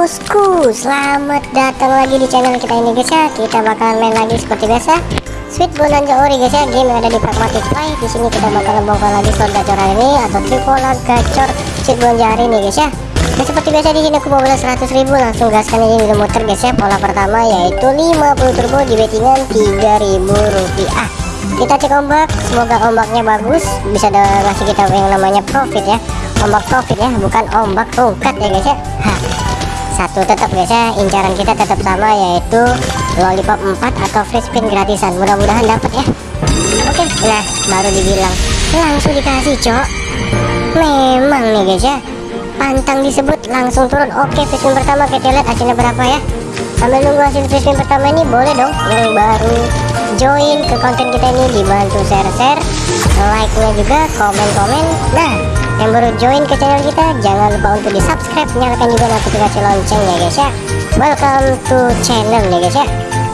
bosku. Selamat datang lagi di channel kita ini guys ya. Kita bakalan main lagi seperti biasa. Sweet Bonanza Ori guys ya. Game yang ada di Pragmatic Play. Di sini kita bakalan bongkar lagi slot gacor hari ini Atau tripolar gacor Sweet Bonanza hari ini guys ya. Dan seperti biasa di sini aku bawa 100 ribu. Langsung gaskan ini di muter guys ya. Pola pertama yaitu 50 turbo di bettingan 3000 rupiah. Kita cek ombak. Semoga ombaknya bagus. Bisa ngasih kita yang namanya profit ya. Ombak profit ya. Bukan ombak tongkat ya guys ya. Satu. Tetap guys ya incaran kita tetap sama yaitu lollipop 4 atau free spin gratisan. Mudah-mudahan dapat ya. Oke nah baru dibilang. Langsung dikasih cok. Memang nih guys ya pantang disebut langsung turun. Oke free spin pertama kita lihat hasilnya berapa ya. Sambil nunggu hasil free spin pertama ini boleh dong. Yang baru. Join ke konten kita ini dibantu share-share like nya juga komen-komen. Nah yang baru join ke channel kita jangan lupa untuk di subscribe nyalakan juga notifikasi lonceng ya guys ya. Welcome to channel ya guys ya.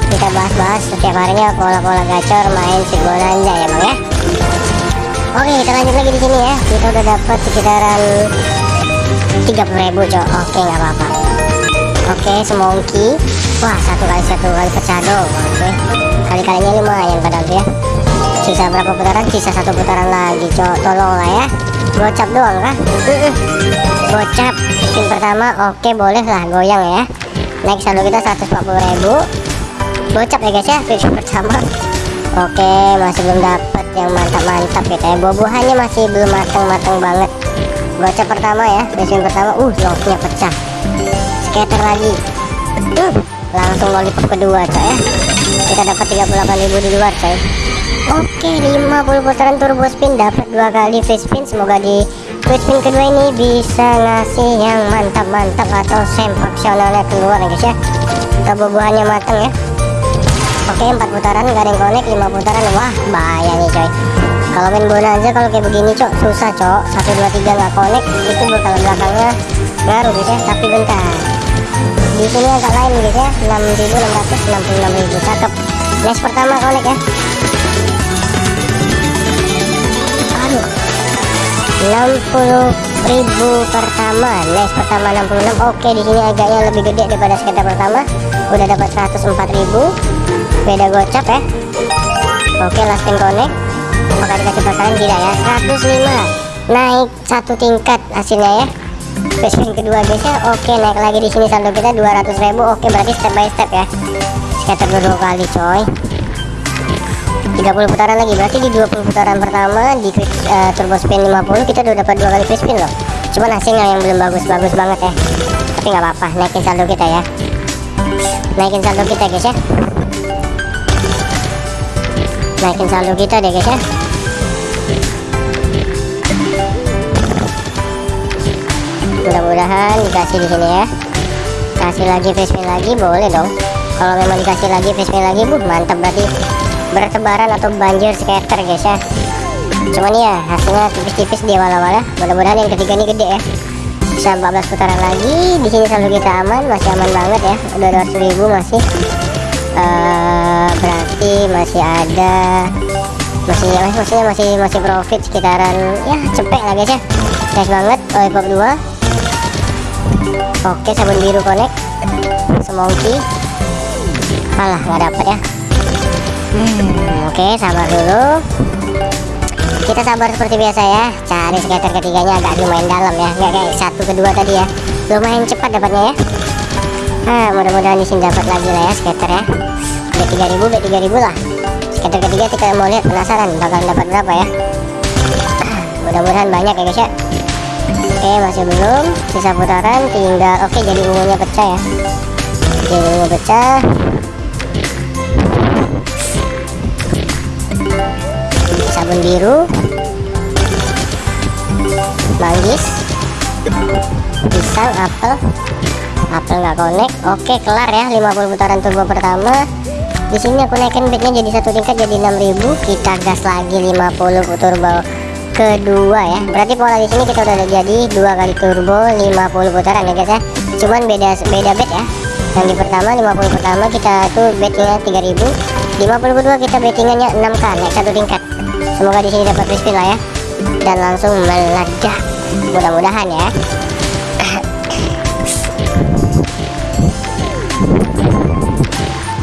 Kita bahas-bahas setiap harinya pola-pola gacor main si bonanza ya bang ya. Oke kita lanjut lagi di sini ya. Kita udah dapat sekitaran 30.000 cok. Oke nggak apa-apa. Oke semongki. Wah satu kali satu kali pecah dong oke kali-kalinya lumayan padahal ya. Sisa berapa putaran? Sisa satu putaran lagi cok. Tolong lah ya gocap doang kah gocap spin pertama oke boleh lah goyang ya. Naik saldo kita 140.000 gocap ya guys ya spin pertama. Oke masih belum dapat yang mantap-mantap kita ya bobohannya masih belum mateng-mateng banget. Gocap pertama ya spin pertama uh locknya pecah. Scatter lagi. Uh, langsung lollipop kedua coy ya. Kita dapat 38.000 di luar coy oke 50 putaran turbo spin dapat dua kali free spin. Semoga di free spin kedua ini bisa ngasih yang mantap-mantap atau sempaksionalnya keluar ya guys ya. Kita bubuhannya matang ya. Oke 4 putaran gak ada yang connect 5 putaran. Wah bahaya nih coy. Kalau main bonanza kalau kayak begini cok susah cok. 1 2 3 nggak connect itu bakal belakangnya ngaruh guys ya. Tapi bentar. Di sini agak lain guys ya. 6666.000 cakep. Next pertama connect ya 60.000 pertama. Next pertama 66 oke di sini agaknya lebih gede daripada skater pertama. Udah dapat 104.000 beda gocap ya. Oke last connect. Apakah dikasih pasangan tidak ya. 105 naik satu tingkat hasilnya ya. Spin kedua guys ya. Oke naik lagi di sini saldo kita 200.000 oke berarti step by step ya. Scatter dua kali coy 30 putaran lagi. Berarti di 20 putaran pertama di uh, turbo spin 50 kita udah dapat dua kali free spin loh. Cuman hasilnya yang belum bagus-bagus banget ya. Tapi nggak apa-apa naikin saldo kita ya. Naikin saldo kita guys ya. Naikin saldo kita deh guys ya. Mudah-mudahan dikasih di sini ya. Kasih lagi free spin lagi boleh dong. Kalau memang dikasih lagi free spin lagi bu mantap berarti bertebaran atau banjir skater guys ya. Cuman ya hasilnya tipis-tipis di awal-awal ya mudah-mudahan yang ketiga ini gede ya. Bisa 14 putaran lagi. Di sini selalu kita aman masih aman banget ya. Udah 200 ribu masih. Uh, berarti masih ada masih ya maksudnya masih masih profit sekitaran ya cepet lah guys ya. Guys banget lollipop 2 Oke sabun biru connect. Semongki malah nggak dapat ya hmm, oke sabar dulu. Kita sabar seperti biasa ya. Cari skater ketiganya agak lumayan dalam ya. Nggak kayak satu kedua tadi ya. Lumayan cepat dapatnya ya. Nah mudah-mudahan di sini dapat lagi lah ya skater ya. B3000 B3000 lah. Skater ketiga kita mau lihat penasaran bakal dapat berapa ya. Mudah-mudahan banyak ya guys ya. Oke masih belum. Sisa putaran tinggal oke jadi ungunya pecah ya. Jadi ungu pecah sabun biru manggis. Pisang apel. Apel nggak connect oke kelar ya. 50 putaran turbo pertama. Di sini aku naikin bednya jadi satu tingkat jadi 6000 kita gas lagi 50 turbo kedua ya. Berarti pola di sini kita udah jadi dua kali turbo 50 putaran ya guys ya. Cuman beda beda bed ya. Yang di pertama 50 pertama kita tuh bednya 3000 50 kedua kita bettingannya 6k naik satu tingkat semoga di sini dapat respin lah ya dan langsung meledak mudah-mudahan ya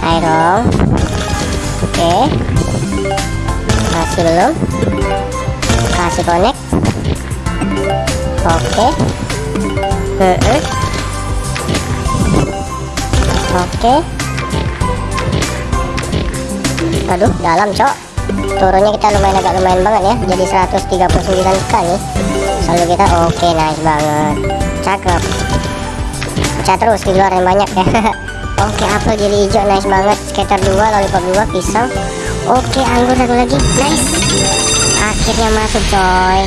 ayo dong oke okay. masih belum kasih connect oke okay. uh -uh. oke okay. aduh dalam cok turunnya kita lumayan agak lumayan banget ya jadi 139k nih. Selalu kita oke nice banget. Cakep. Pecah terus keluarin banyak ya. Oke apel jadi hijau nice banget. Skater 2 lollipop 2 pisang oke anggur satu lagi nice. Akhirnya masuk coy.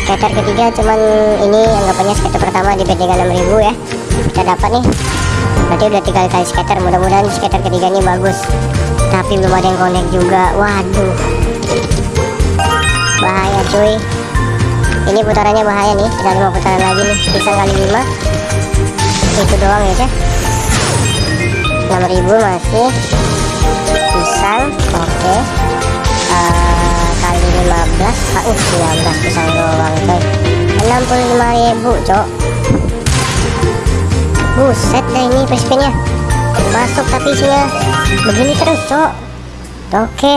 Skater ketiga cuman ini anggapannya skater pertama di bet 36000 ya. Kita dapat nih. Berarti udah tiga kali skater mudah-mudahan skater ketiganya bagus tapi belum ada yang connect juga. Waduh. Bahaya cuy. Ini putarannya bahaya nih. Kita lima putaran lagi nih. Pisang kali lima. Itu doang ya cah 6000 masih. Pisang oke. Eh, kali 15 ah, uh, 19 pisang doang coy 65000 cok. Buset dah ini spinnya masuk tapi isinya begini terus cok. Oke.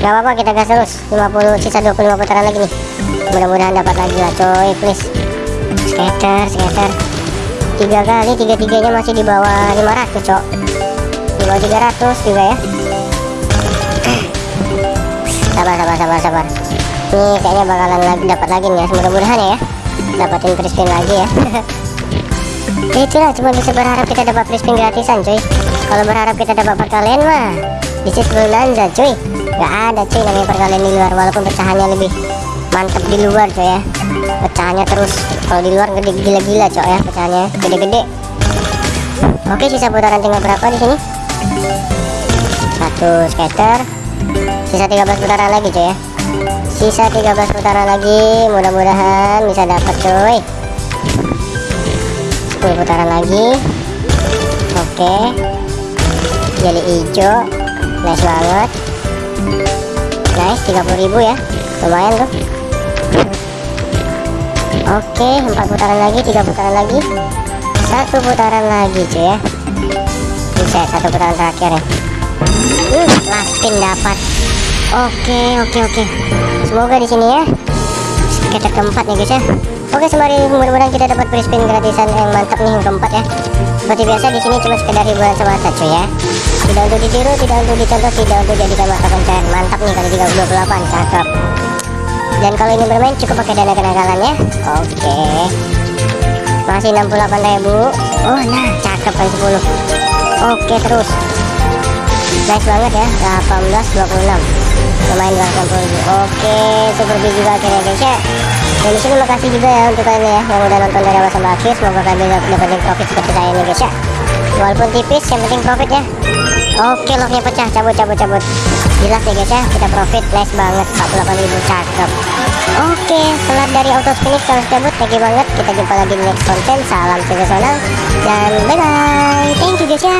Nggak apa-apa kita gas terus. 50 sisa 25 putaran lagi nih. Mudah-mudahan dapat lagi lah coy please. Skater skater. Tiga kali tiga tiganya masih di bawah 500 cok. Di bawah 300 juga ya. Sabar sabar sabar sabar. Ini kayaknya bakalan lagi dapat lagi nih ya. Mudah-mudahan ya. Dapatin spin lagi ya ya itulah cuma bisa berharap kita dapat free spin gratisan cuy. Kalau berharap kita dapat perkalian mah di situ bonanza cuy. Nggak ada cuy namanya perkalian di luar. Walaupun pecahannya lebih mantep di luar cuy ya. Pecahannya terus kalau di luar gede gila-gila cuy ya pecahannya. Gede-gede. Oke sisa putaran tinggal berapa di sini? Satu skater. Sisa 13 putaran lagi cuy ya. Sisa 13 putaran lagi mudah-mudahan bisa dapat cuy 10 putaran lagi. Oke. Jadi hijau nice banget. Nice 30.000 ya. Lumayan tuh. Oke 4 putaran lagi 3 putaran lagi. Satu putaran lagi cuy ya. Bisa satu putaran terakhir ya. Uh, last spin dapat. Oke oke oke. Semoga di sini ya. Kita keempat nih guys ya Oke sembari mudah-mudahan kita dapat free spin gratisan yang mantap nih yang keempat ya. Seperti biasa di sini cuma sekedar hiburan semata cuy ya. Tidak untuk ditiru, tidak untuk dicontoh, tidak untuk jadikan mata pencahayaan. Mantap nih kali 328 cakep. Dan kalau ini bermain cukup pakai dana kenakalan ya. Oke. Masih 68 ribu. Oh nah cakep kali 10. Oke terus. Nice banget ya. 18 26 lumayan 280 ribu. Oke super big juga akhirnya guys ya dan di sini makasih juga ya untuk kalian ya yang udah nonton dari awal sampai akhir. Semoga kalian bisa dapetin profit seperti saya nih guys ya. Walaupun tipis yang penting profit ya. Oke locknya pecah. Cabut cabut cabut. Jelas ya guys ya. Kita profit nice banget. 48.000 cakep. Oke setelah dari auto spinning harus cabut. Thank you banget. Kita jumpa lagi di next konten salam sensasional dan bye bye thank you guys ya